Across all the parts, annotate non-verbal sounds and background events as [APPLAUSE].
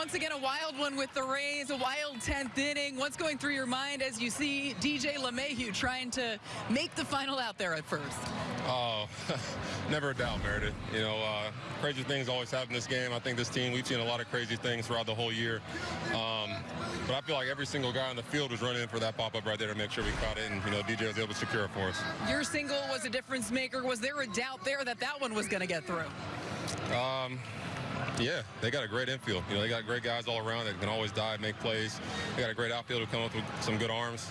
once again a wild one with the Rays, a wild 10th inning. What's going through your mind as you see DJ LeMahieu trying to make the final out there at first? Oh, [LAUGHS] never a doubt, Meredith. You know, uh, crazy things always happen in this game. I think this team, we've seen a lot of crazy things throughout the whole year. Um, but I feel like every single guy on the field was running in for that pop-up right there to make sure we caught it, and, you know, DJ was able to secure it for us. Your single was a difference maker. Was there a doubt there that that one was going to get through? Um, yeah, they got a great infield. You know, they got great guys all around that can always dive, make plays. They got a great outfield who come up with some good arms.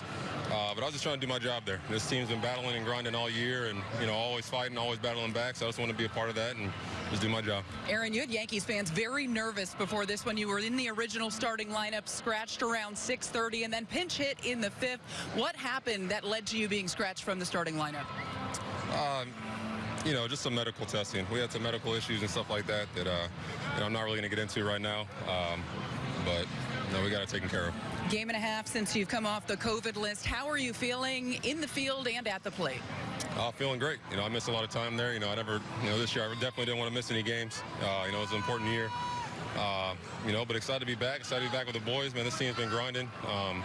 Uh, but I was just trying to do my job there. This team's been battling and grinding all year, and you know, always fighting, always battling back. So I just want to be a part of that and just do my job. Aaron, you had Yankees fans very nervous before this one. You were in the original starting lineup, scratched around 6:30, and then pinch hit in the fifth. What happened that led to you being scratched from the starting lineup? Um, you know, just some medical testing. We had some medical issues and stuff like that that uh, you know, I'm not really going to get into right now. Um, but you know, we got it taken care of. Game and a half since you've come off the COVID list. How are you feeling in the field and at the plate? Uh, feeling great. You know, I missed a lot of time there. You know, I never, you know, this year I definitely didn't want to miss any games. Uh, you know, it was an important year. Uh, you know, but excited to be back. Excited to be back with the boys, man. This team's been grinding. Um,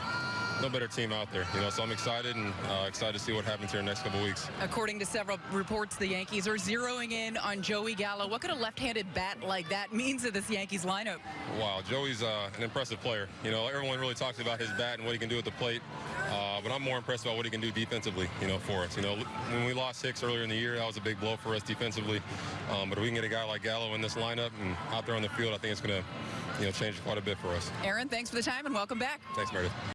no better team out there, you know. So I'm excited and uh, excited to see what happens here in the next couple weeks. According to several reports, the Yankees are zeroing in on Joey Gallo. What could a left-handed bat like that mean to this Yankees lineup? Wow, Joey's uh, an impressive player. You know, everyone really talks about his bat and what he can do at the plate. Uh, but I'm more impressed about what he can do defensively, you know, for us. You know, when we lost Hicks earlier in the year, that was a big blow for us defensively. Um, but if we can get a guy like Gallo in this lineup and out there on the field, I think it's going to, you know, change quite a bit for us. Aaron, thanks for the time and welcome back. Thanks, Meredith.